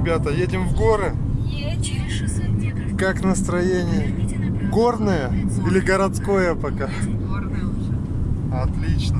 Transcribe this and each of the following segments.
ребята, едем в горы? Через 600 метров Как настроение? Горное или городское пока? Горная уже. Отлично.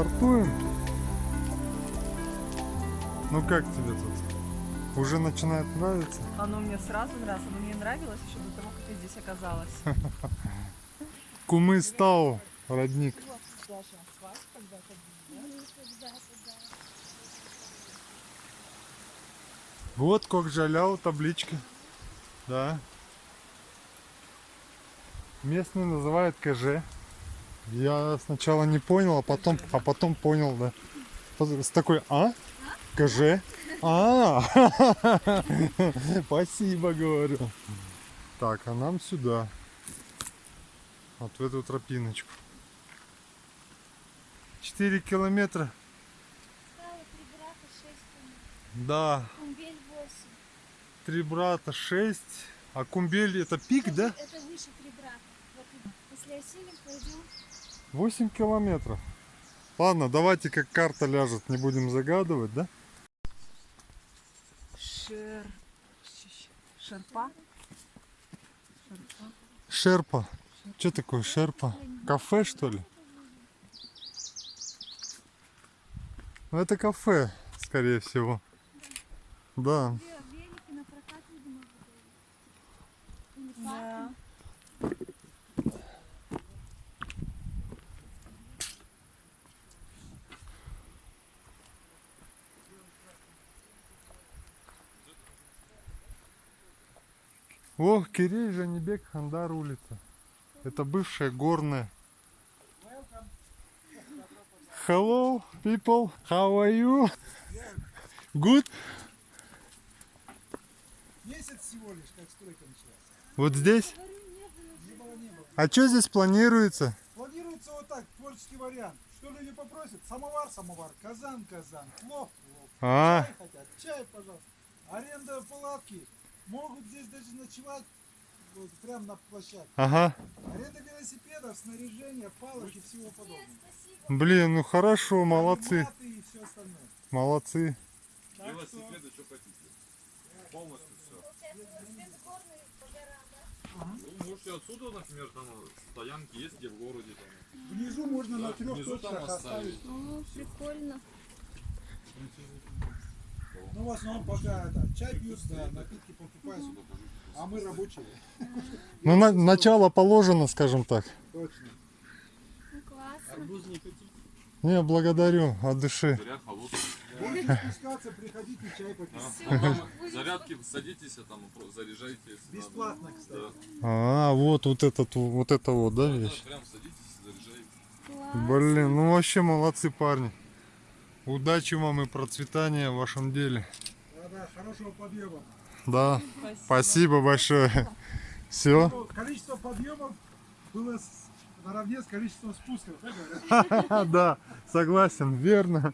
Стартуем? Ну как тебе тут? Уже начинает нравиться? Оно мне сразу нравилось. Оно мне нравилось еще до того, как я здесь оказалась. Кумыстау, родник. Вот Кокжаляу, табличка. Да. Местные называют КЖ. Я сначала не понял, а потом, а потом понял, да. С такой, а? КЖ? А, спасибо, говорю. Так, а нам сюда. Вот в эту тропиночку. 4 километра. Три брата, Да, Кумбель 8. три брата 6. А Кумбель это пик, да? Это выше три брата. Вот, если осилим, пойдем. 8 километров. Ладно, давайте как карта ляжет, не будем загадывать, да? Шер... Шерпа? Шерпа? Шерпа. Что такое шерпа? Кафе, что ли? Ну, это кафе, скорее всего. Да. Велики на прокат, видимо, выдают. Или Да. О, Кирей, Жанибек, Хандар улица. Это бывшая горная. Hello, people. How are you? Good? Месяц всего лишь, как стройка началась. Вот здесь? Не было, не было. А что здесь планируется? Планируется вот так, творческий вариант. Что люди попросят? Самовар, самовар, казан, казан, плов, плов. А, Чай хотят, чай, пожалуйста. Аренда палатки. Могут здесь даже ночевать вот, прямо на площадке. ага. Аренда велосипедов, снаряжения, палок и всего подобного. Блин, ну хорошо, молодцы. Маты и все остальное. Молодцы. Велосипеды, что хотите. Полностью все. Ну, можете отсюда, например, там стоянки есть, где в городе. Там. внизу можно на Так, трех точках оставить. оставить. О, прикольно. Ну, в основном пока это, чай пьют, да, напитки покупают. А мы рабочие. Ну, на- начало положено, скажем так. Точно. Ну, классно. Арбуз не хотите? Не, благодарю от души. Заряд холодный. Будете спускаться, приходите, чай попить. А, зарядки садитесь, а там заряжайте. Бесплатно, кстати. Да. А, вот, вот этот, вот это вот, да, Да, вещь? прям садитесь, заряжайте. Класс. Блин, ну вообще молодцы парни. Удачи вам и процветания в вашем деле. Да-да, хорошего подъема. Да, спасибо большое. Все. Количество подъемов было наравне с количеством спусков, да? Да, согласен, верно.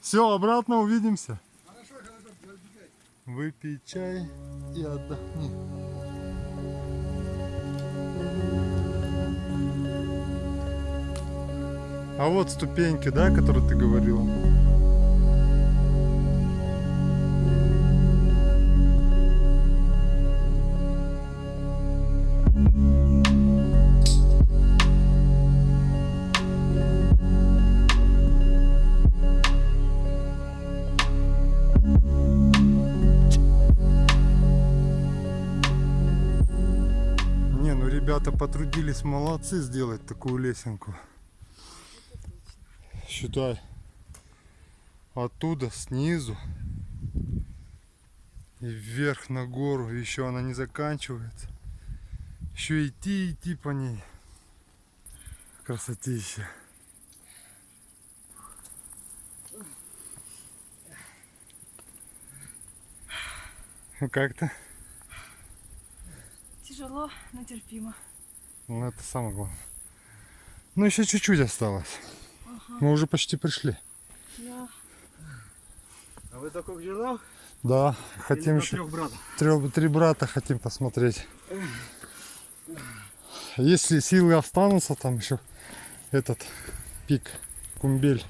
Все, обратно увидимся. Хорошо, хорошо, разбегай. Выпей чай и отдохни. А вот ступеньки, да, которые ты говорил. Ну ребята потрудились молодцы сделать такую лесенку. Считай. Оттуда, снизу. И вверх на гору. Еще она не заканчивается. Еще идти, идти по ней. Красотища. Ну как-то? Тяжело, но терпимо. Ну это самое главное. Ну еще чуть-чуть осталось. Мы уже почти пришли. Да. А вы только к жирнах? Да, хотим еще трех братов. трех, три брата хотим посмотреть. Если силы останутся, там еще этот пик Кумбель.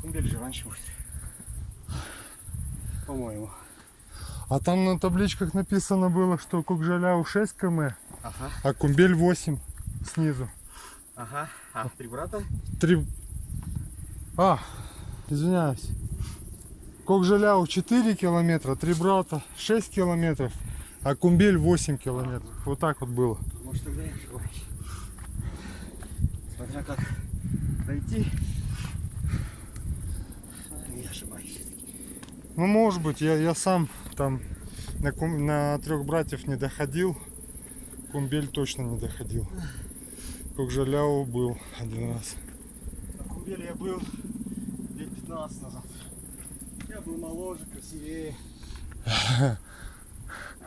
Кумбель же раньше будет. По-моему. А там на табличках написано было, что Кукжаляу 6 км, Ага. а Кумбель 8 снизу. Ага. А три брата? Три... А, извиняюсь. Кокжаляу 4 километра, три брата 6 километров, а Кумбель 8 километров. Вот так вот было. Может тогда я ошибаюсь. Смотря как дойти. Я ошибаюсь. Ну, может быть, я, я сам там на, кум- на трех братьев не доходил. Кумбель точно не доходил. Кокжаляу был один раз. На Кумбеле я был лет 15 назад. Я был моложе, красивее.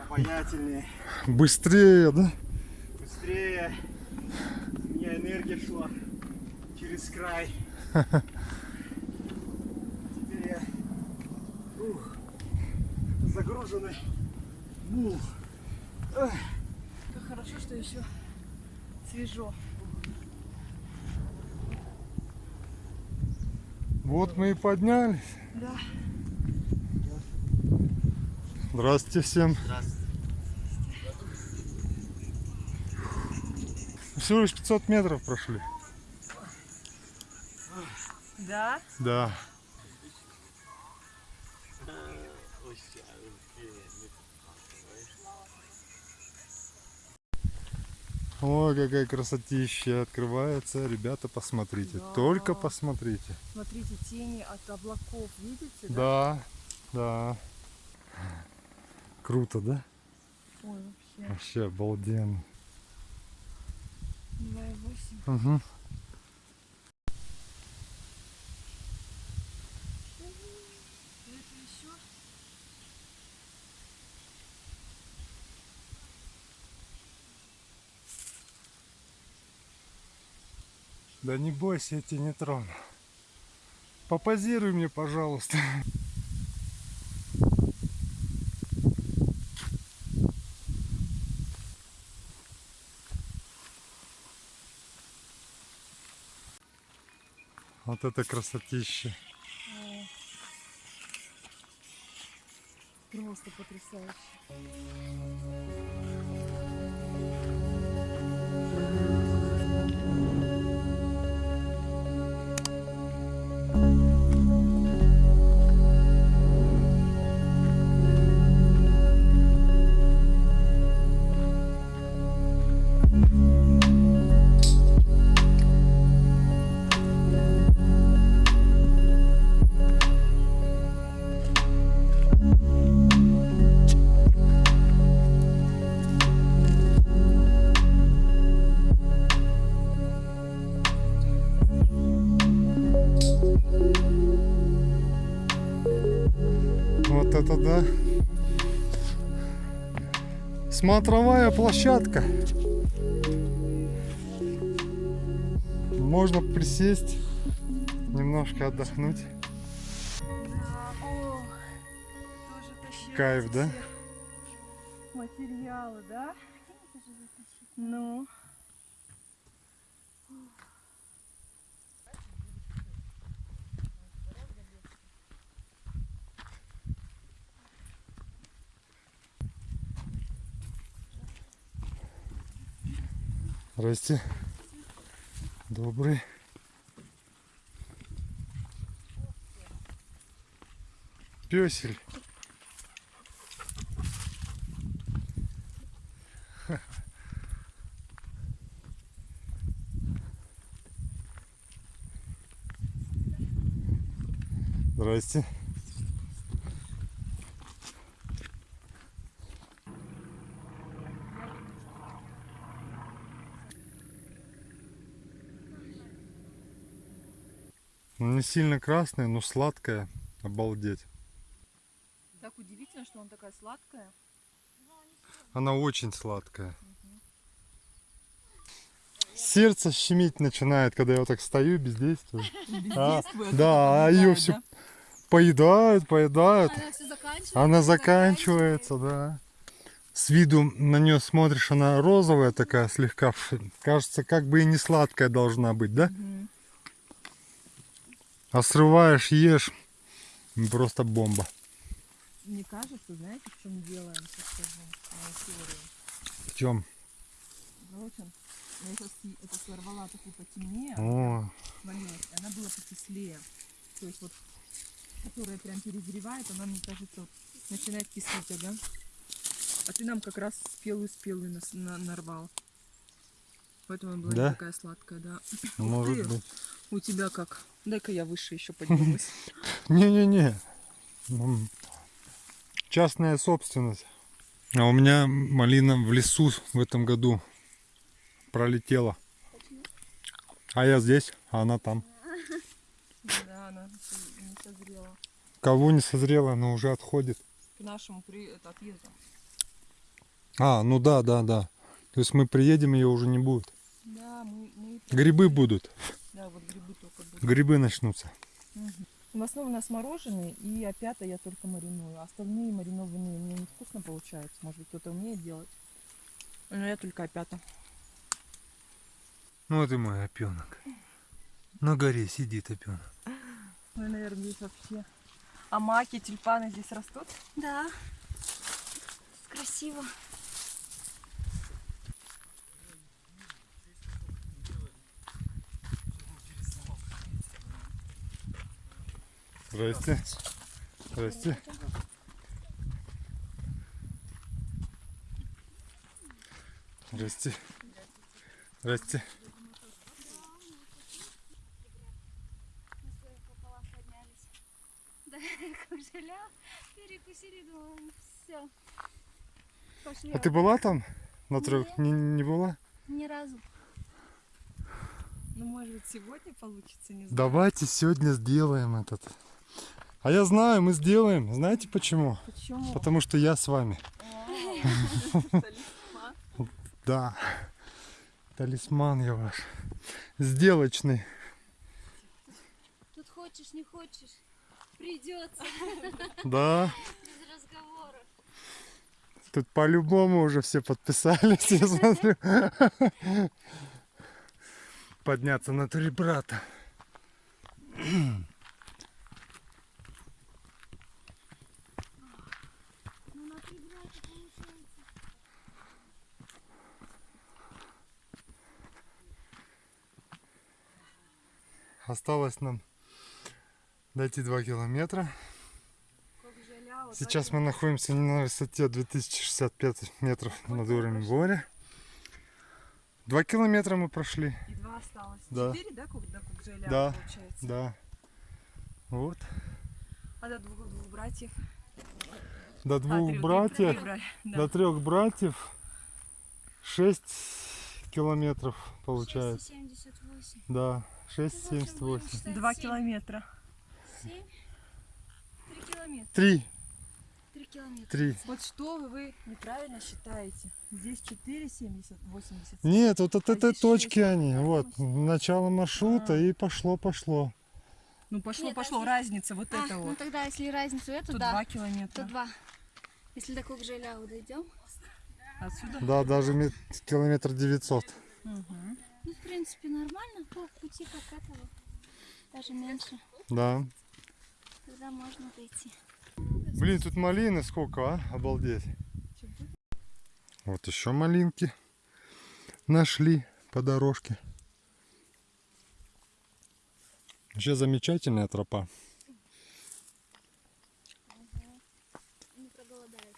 Обаятельнее, Быстрее, да? быстрее. У меня энергия шла через край. Теперь я ух, загруженный мул. Как хорошо, что еще свежо. Вот мы и поднялись. Да. Здравствуйте всем. Всего лишь 500 метров прошли. Да? Да. Ой, какая красотища открывается. Ребята, посмотрите. Да. Только посмотрите. Смотрите, тени от облаков, видите? Да, да. Круто, да? Ой, вообще. Вообще обалденно. 2,8. Угу. Да не бойся, я тебя не трону. Попозируй мне, пожалуйста. Вот это красотища. Просто потрясающе. Смотровая площадка. Можно присесть, немножко отдохнуть. Кайф, да? Материалы, да? Ну. Здрасте. Добрый. Песель. Здрасте. Не сильно красная, но сладкая. Обалдеть. Так удивительно, что она такая сладкая. Она очень сладкая. Сердце щемить начинает, когда я вот так стою, бездействую. А, да, а ее все да? поедают, поедают. Она все заканчивается. Она заканчивается, да. С виду на нее смотришь, она розовая такая слегка. Кажется, как бы и не сладкая должна быть, да? Мгм. А срываешь, ешь. Просто бомба. Мне кажется, знаете, в чем вам сейчас скажу. В чем? Короче, я сейчас это сорвала такую потемнее, О, она была покислее. То есть вот, которая прям перезревает, она, мне кажется, вот начинает кислить, ага. А ты нам как раз спелую-спелую нас- на- нарвал. Поэтому она была не Да? такая сладкая, да. может ты. быть. У тебя как? Дай-ка я выше еще поднимусь. Не-не-не. Частная собственность. А у меня малина в лесу в этом году пролетела. А я здесь, а она там. Да, она не созрела. Кого не созрела, но уже отходит. К нашему при... это, отъезду. А, ну да, да, да. То есть мы приедем, ее уже не будет. Да, мы, мы... Грибы будут. Грибы начнутся. В основном у нас мороженое, и опята я только мариную. А Остальные маринованные мне невкусно получаются. Может быть, кто-то умеет делать. Но я только опята. Ну вот и мой опенок. На горе сидит опенок. Ну, наверное, здесь вообще... А маки, тюльпаны здесь растут? Да. Красиво. Здрасте. Здрасте. Здрасте. Здрасте. Перекусили, думаю, все. Пошли. А ты была там? На трех? Не, не была? Ни разу. Ну, может быть, сегодня получится, не знаю. Давайте сегодня сделаем этот. А я знаю, мы сделаем. Знаете почему? Почему? Потому что я с вами. Да. Талисман я ваш. Сделочный. Тут хочешь, не хочешь. Придется. Да. Без разговоров. Тут по-любому уже все подписались, я смотрю. Подняться на три брата. Ну, на три брата получается. Осталось нам дойти 2 километра. Сейчас мы находимся на высоте 2065 метров над уровнем моря. Два километра мы прошли. И два осталось. Да. Четыре, да, как жаля, Да, получается? Да. Вот. А до двух, двух братьев? До А, двух трех, братьев, трех да. до трех братьев 6 километров получается. 678. Да, Ну, в общем, будем 6,78. считать Два семь. километра. Семь. Три километра. Три, Три километра. три. Вот что вы, вы неправильно считаете. Здесь 4, 70, 80. Нет, вот от А этой точки шесть. они. Вот, начало маршрута А. и пошло, пошло. Ну пошло, Нет, пошло. а Разница вот А, это ну вот. тогда, если разницу эту, Тут да, 2 километра. то два. Если до Кокжеляу дойдем. Отсюда? Да, даже мет- километр 900. Мгм. Ну, в принципе, нормально. По пути как этого. Даже меньше. Да. Тогда можно дойти. Блин, тут малины сколько, а? Обалдеть. Вот еще малинки нашли по дорожке. Вообще замечательная тропа.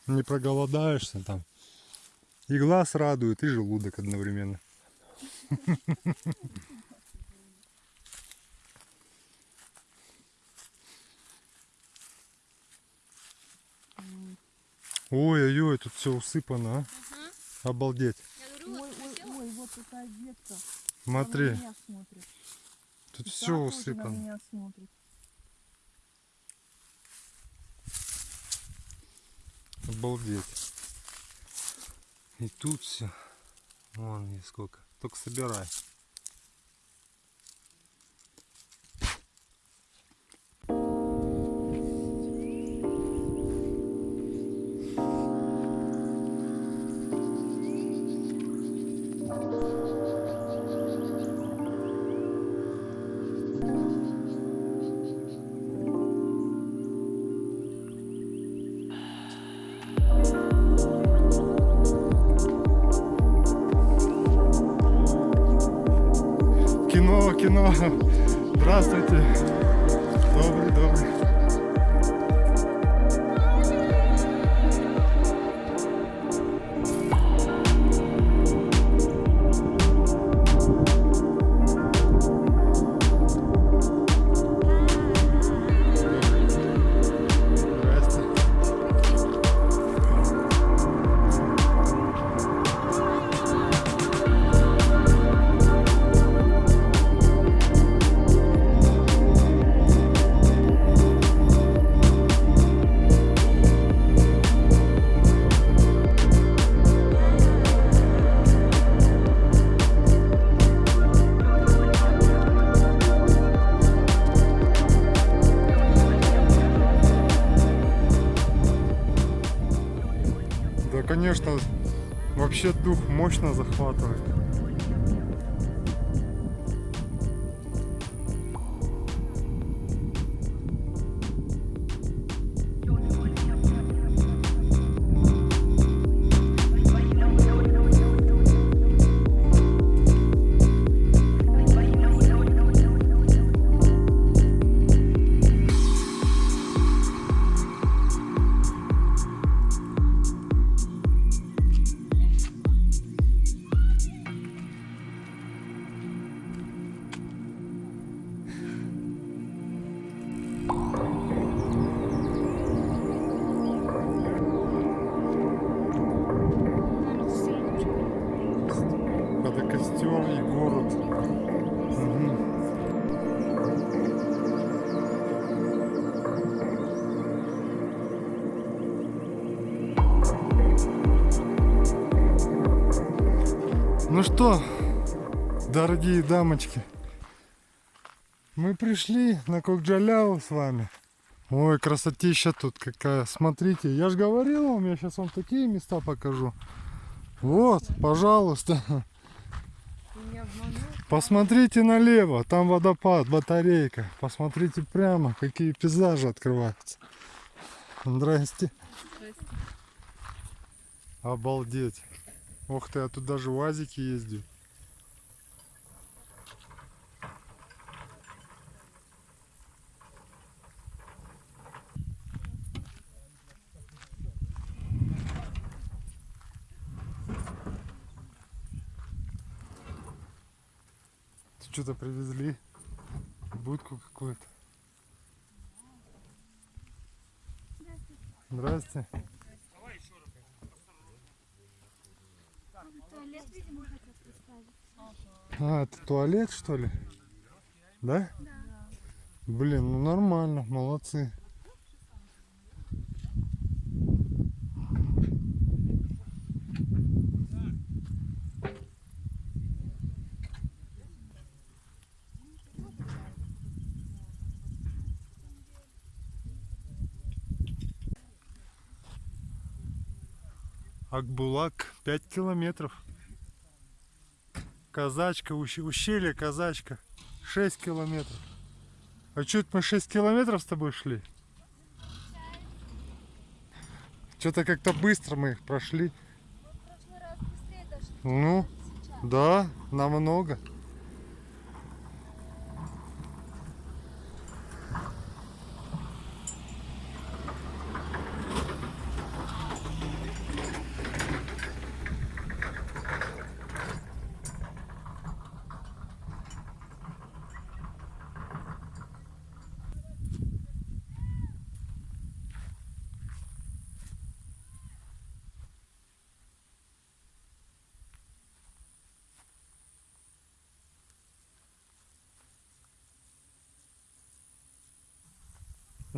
Не проголодаешься там. И глаз радует, и желудок одновременно. Ой-ой-ой, тут все усыпано, а? Обалдеть. Я говорю, Ой, вот такая ветка. Смотри. Тут И все усыпано. Обалдеть. И тут все. Вон и сколько. Только собирай. Кино. Здравствуйте. Конечно, вообще дух мощно захватывает. Дорогие дамочки, мы пришли на Кокджаляу с вами. Ой, красотища тут какая. Смотрите, я же говорил вам, я сейчас вам такие места покажу. Вот, пожалуйста. Посмотрите налево, там водопад, батарейка. Посмотрите прямо, какие пейзажи открываются. Здрасте. Обалдеть. Ух ты, а тут даже УАЗики ездят. Что-то привезли. Будку какую-то. Здрасте. Туалет, видимо, хотят поставить. А, это туалет, что ли? Да? Блин, ну нормально, молодцы. Акбулак 5 километров. Казачка, ущ- ущелье Казачка. 6 километров. А чуть мы 6 километров с тобой шли? Что-то как-то быстро мы их прошли. Ну, да, намного.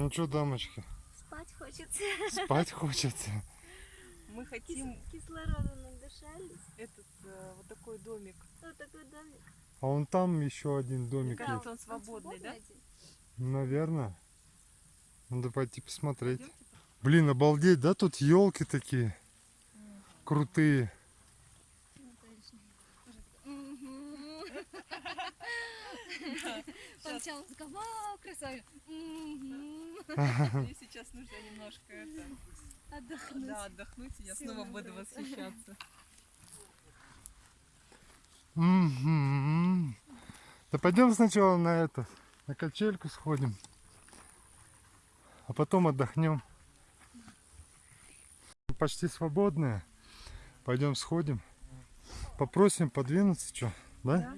Ну что, дамочки, Спать хочется. спать хочется. Мы хотим Кислорода надышались. этот э, вот такой домик. Вот такой домик. А вон там еще один домик Кажется, есть. он свободный, да? один? Наверное. Надо пойти посмотреть. Пойдёмте? Блин, обалдеть, да? Тут елки такие крутые. Ну, точно. Мгм. Сначала такая, вау, красавица. Мгм. Мне сейчас нужно немножко это, Отдохнуть. да, отдохнуть, и я Силы снова буду восхищаться. Да пойдем сначала на это, на качельку сходим, а потом отдохнем. Почти свободная. Пойдем сходим. Попросим подвинуться, что, да?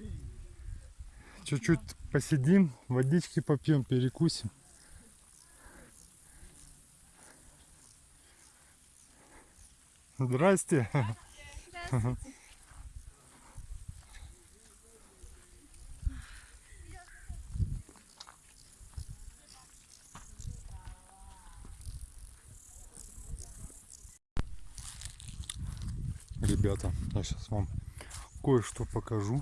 Чуть-чуть посидим, водички попьем, перекусим. Здрасте. Здравствуйте. Ребята, я сейчас вам кое-что покажу.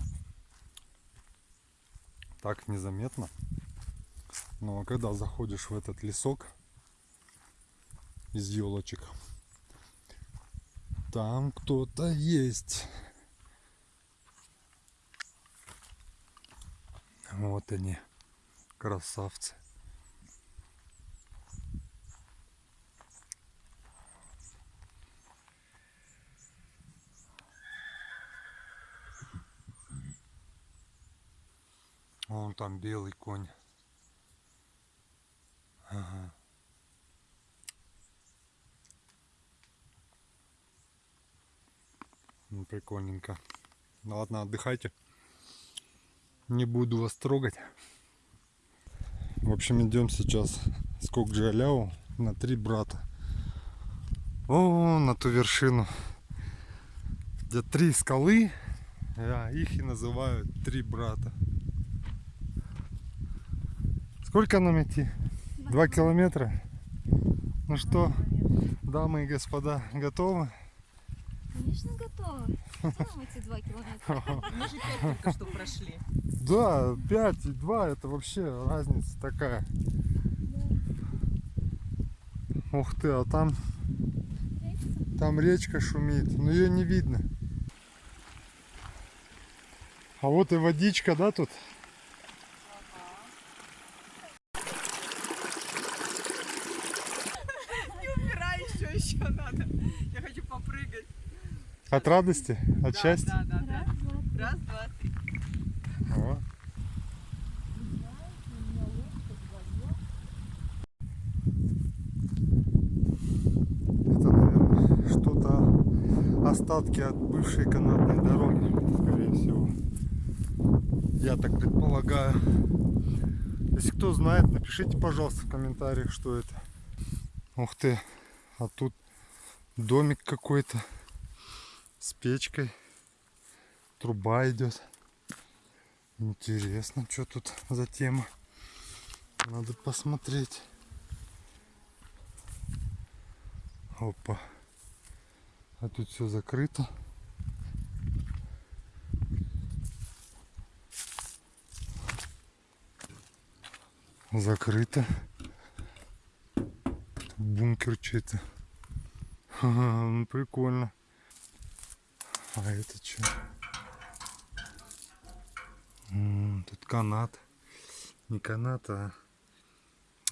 Так незаметно. Но когда заходишь в этот лесок из елочек, там кто-то есть. Вот они, красавцы. Вон там белый конь. Ага. Ну, прикольненько. Ну ладно, отдыхайте. Не буду вас трогать. В общем, идем сейчас с Кокджаляу на три брата. О, на ту вершину. Где три скалы, а их и называют три брата. Сколько нам идти? Два километра. Ну что, дамы и господа, готовы? Конечно, готова. Там эти два километра. Мы же пять только что прошли. Да, 5 и 2 это вообще разница такая. Ух ты, а там, там речка шумит, но ее не видно. А вот и водичка, да, тут? Не умирай еще, еще надо. Я хочу попрыгать. От радости, от Да, счастья. Да, да, да. Раз, два, три. О. Это, наверное, что-то остатки от бывшей канатной дороги, скорее всего. Я так предполагаю. Если кто знает, напишите, пожалуйста, в комментариях, что это. Ух ты, а тут домик какой-то с печкой. Труба идет. Интересно, что тут за тема. Надо посмотреть. Опа. А тут все закрыто. Закрыто. Бункер что-то. Ну прикольно. А это что? Тут канат. Не канат, а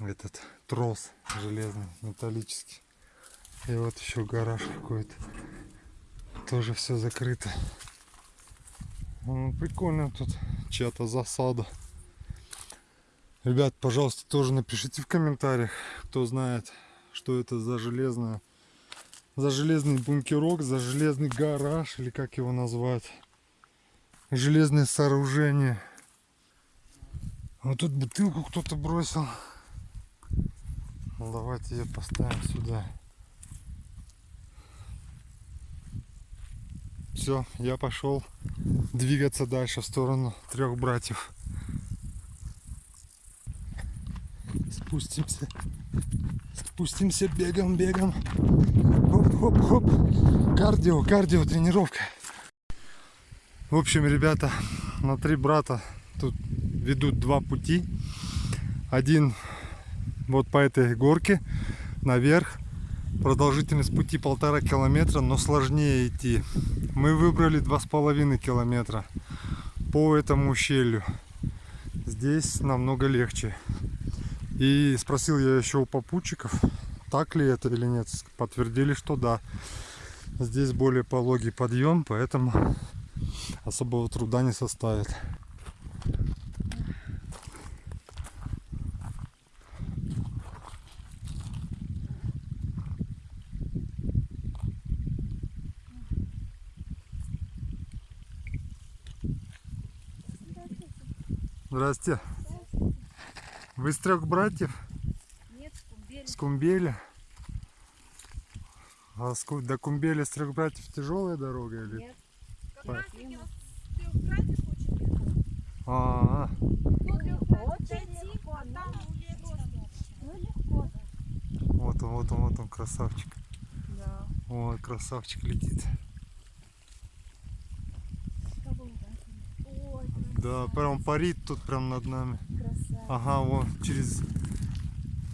этот трос железный, металлический. И вот еще гараж какой-то. Тоже все закрыто. Прикольно тут чья-то засада. Ребят, пожалуйста, тоже напишите в комментариях, кто знает, что это за железная, за железный бункерок, за железный гараж, или как его назвать. Железное сооружение. Вот тут бутылку кто-то бросил. Ну, давайте ее поставим сюда. Все, я пошел двигаться дальше в сторону трех братьев. Спустимся. Спустимся бегом, бегом. Хоп-хоп-хоп. Кардио, кардио, тренировка. В общем, ребята, на три брата тут ведут два пути. Один вот по этой горке наверх. Продолжительность пути полтора километра, но сложнее идти. Мы выбрали два с половиной километра по этому ущелью. Здесь намного легче. И спросил я еще у попутчиков, так ли это или нет. Подтвердили, что да. Здесь более пологий подъем, поэтому особого труда не составит. Здрасте. Вы из трех братьев? Нет, кумбель. С Кумбеля? А с до Кумбеля с трех братьев тяжелая дорога или? Нет. Как По- раз таки вот с трех братьев очень легко. А, Очень легко, а там. Ну легко. вот он, вот он, вот он, красавчик. Да. Вот, красавчик летит. Ой, Да, прям парит тут прям над нами. Ага, вон через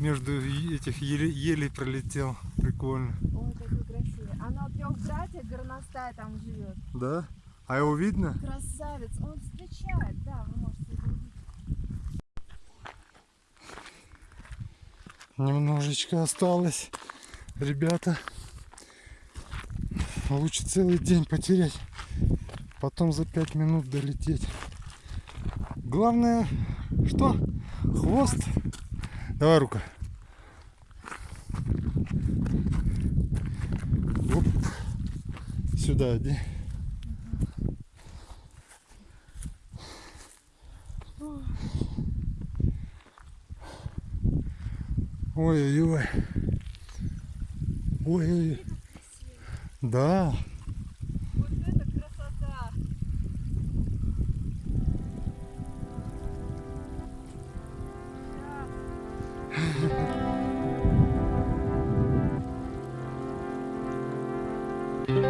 между этих елей, елей пролетел. Прикольно. Ой, какой красивый. Она у трех братьев горностая там живет. Да? А его видно? Красавец. Он встречает, да, вы можете его увидеть. Немножечко осталось, ребята. Лучше целый день потерять, потом за пять минут долететь. Главное, что? Хвост. Давай рука. Оп. Сюда иди. Ой-ой-ой. Ой-ой-ой. Да. Thank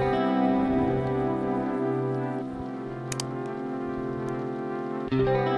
you.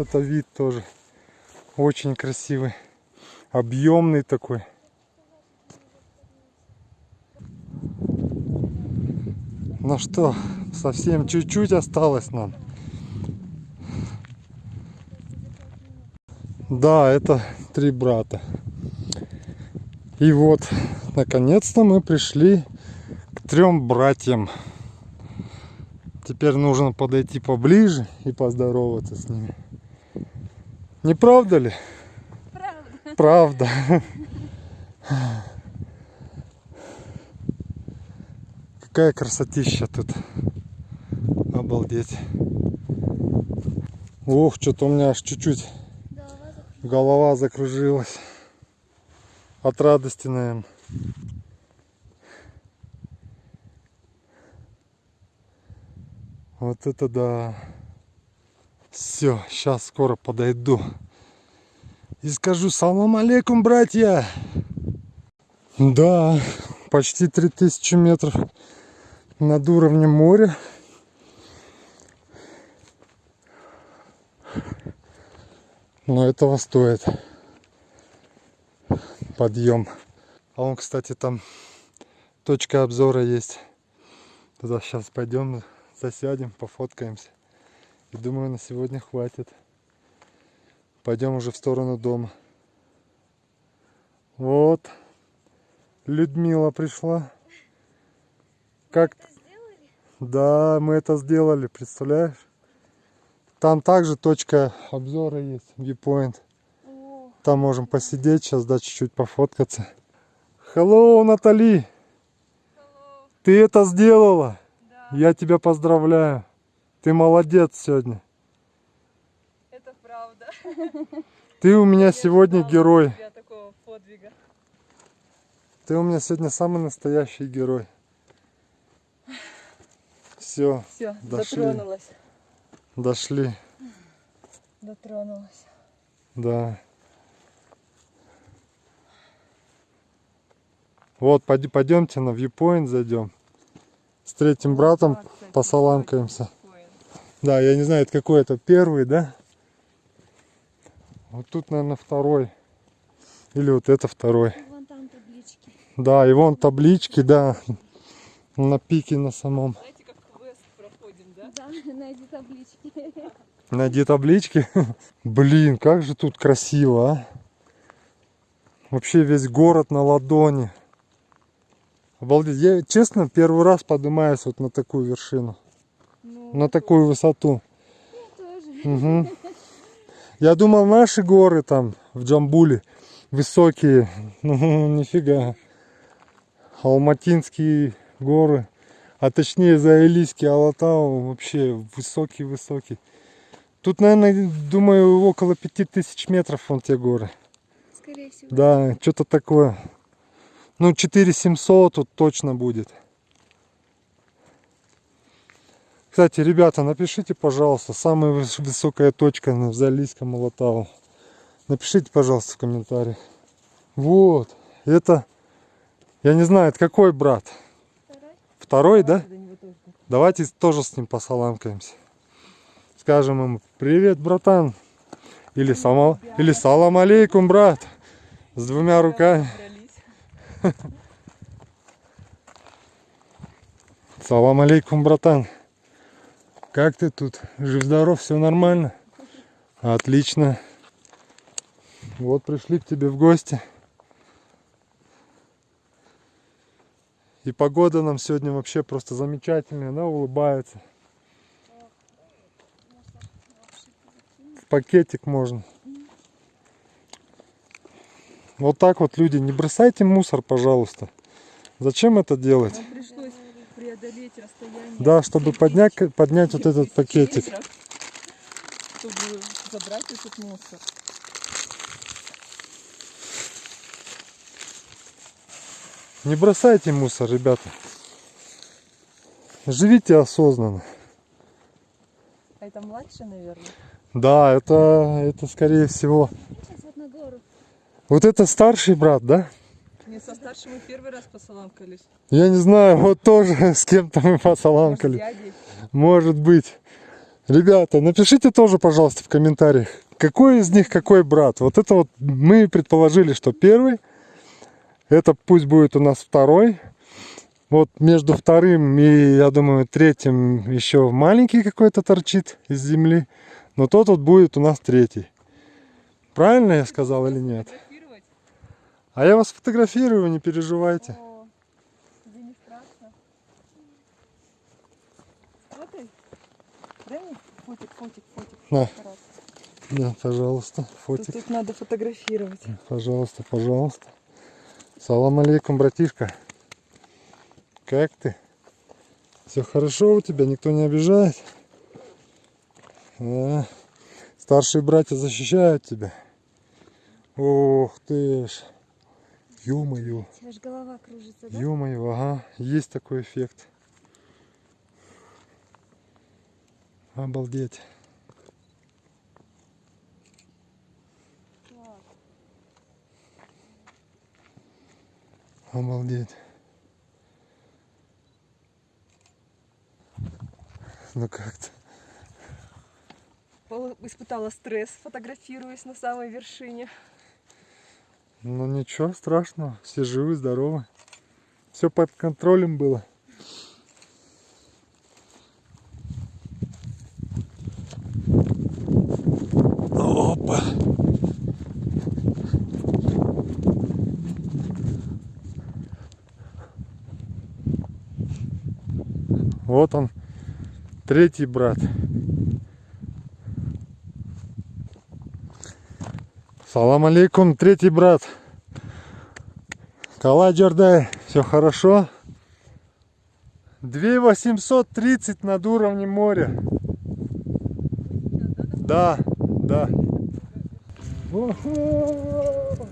Вот Это вид тоже очень красивый, объемный такой. Ну что, совсем чуть-чуть осталось нам. Да, это три брата. И вот, наконец-то мы пришли к трем братьям. Теперь нужно подойти поближе и поздороваться с ними. Не правда ли? Правда. Правда. Какая красотища тут. Обалдеть. Ох, что-то у меня аж чуть-чуть голова закружилась. От радости, наверное. Вот это да. Все, сейчас скоро подойду. И скажу салам алейкум, братья. Да, почти 3000 метров над уровнем моря. Но этого стоит подъем. А он, кстати, там точка обзора есть. Туда сейчас пойдем, засядем, пофоткаемся. И думаю, на сегодня хватит. Пойдем уже в сторону дома. Вот. Людмила пришла. Как? Да, мы это сделали, представляешь? Там также точка обзора есть, viewpoint. Там можем посидеть, сейчас да, чуть-чуть пофоткаться. Hello, Натали! Ты это сделала? Я тебя поздравляю. Ты молодец сегодня. Это правда. Ты у меня сегодня герой. Я такого подвига. Ты у меня сегодня самый настоящий герой. Все, Все, Дошли. дотронулась. дошли. Дотронулась. Да. Вот, пойдемте на viewpoint зайдем. С третьим братом кстати, посаламкаемся. Да, я не знаю, это какой это первый, да? Вот тут, наверное, второй. Или вот это второй. вон там таблички. Да, и вон таблички, да. На пике на самом. Знаете, как квест проходим, да? Да, найди таблички. Найди таблички. Блин, как же тут красиво, а. Вообще весь город на ладони. Обалдеть. Я, честно, первый раз поднимаюсь вот на такую вершину. На такую высоту. Мгм. Я думал, наши горы там в Джамбуле высокие. Ну, нифига. Алматинские горы. А точнее, Заилийский Алатау вообще высокий-высокий. Тут, наверное, думаю, около 5000 метров вон те горы. Скорее всего. Да, что-то такое. Ну, 4700 тут точно будет. Кстати, ребята, напишите, пожалуйста, самая выс- высокая точка на Залийском Алатау. Напишите, пожалуйста, в комментариях. Вот, это, я не знаю, это какой брат? Второй. Второй, да? тоже. Давайте тоже с ним посаламкаемся. Скажем ему, привет, братан. Или, сама, или салам алейкум, брат. С двумя руками. Салам алейкум, братан. Как ты тут? Жив-здоров, все нормально? Отлично. Вот пришли к тебе в гости. И погода нам сегодня вообще просто замечательная, она улыбается. В пакетик можно. Вот так вот, люди, не бросайте мусор, пожалуйста. Зачем это делать? Преодолеть расстояние. Да, чтобы поднять, поднять вот этот пакетик. Чтобы забрать этот мусор. Не бросайте мусор, ребята. Живите осознанно. А это младше, наверное? Да, это, это скорее всего. Сейчас вот на гору. Вот это старший брат, да? Не, со старшим мы первый раз посаламкались. Я не знаю, вот тоже с кем-то мы Может, с посаламкали. дядей. Может быть. Ребята, напишите тоже, пожалуйста, в комментариях, какой из них какой брат. Вот это вот мы предположили, что первый. Это пусть будет у нас второй. Вот между вторым и, я думаю, третьим еще маленький какой-то торчит из земли. Но тот вот будет у нас третий. Правильно я сказал или нет? А я вас фотографирую, не переживайте. О, тебе не страшно. Фотай. Дай мне фотик, фотик, фотик. На. Раз. Да, пожалуйста, Тут, фотик. тут надо фотографировать. Пожалуйста, пожалуйста. Салам алейкум, братишка. Как ты? Все хорошо у тебя? Никто не обижает? Да. Старшие братья защищают тебя. Ох ты ж. Ё-моё. У тебя же голова кружится, да? Ё-моё, ага. Есть такой эффект. Обалдеть. Обалдеть. Ну как-то. Испытала стресс, фотографируясь на самой вершине. Ну ничего страшного, все живы, здоровы. Все под контролем было. Опа. Вот он, третий брат. Салам алейкум, третий брат. Каладжердай, все хорошо? 2830 над уровнем моря. Да, да. Уху!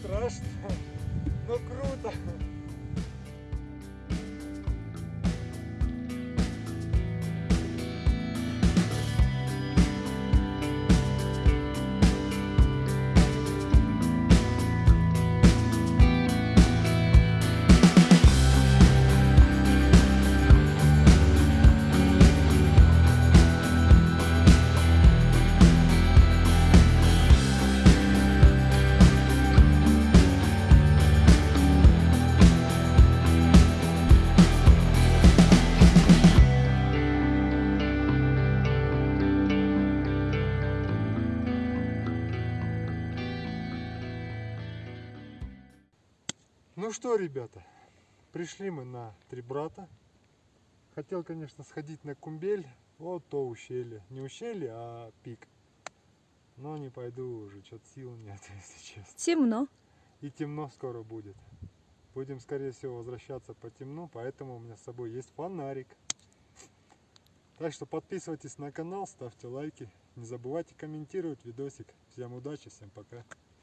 Страшно, но круто. Ну что, ребята, пришли мы на Три Брата. Хотел, конечно, сходить на Кумбель, вот то ущелье. Не ущелье, а пик. Но не пойду уже, что-то сил нет, если честно. Темно. И темно скоро будет. Будем, скорее всего, возвращаться по темну, поэтому у меня с собой есть фонарик. Так что подписывайтесь на канал, ставьте лайки. Не забывайте комментировать видосик. Всем удачи, всем пока.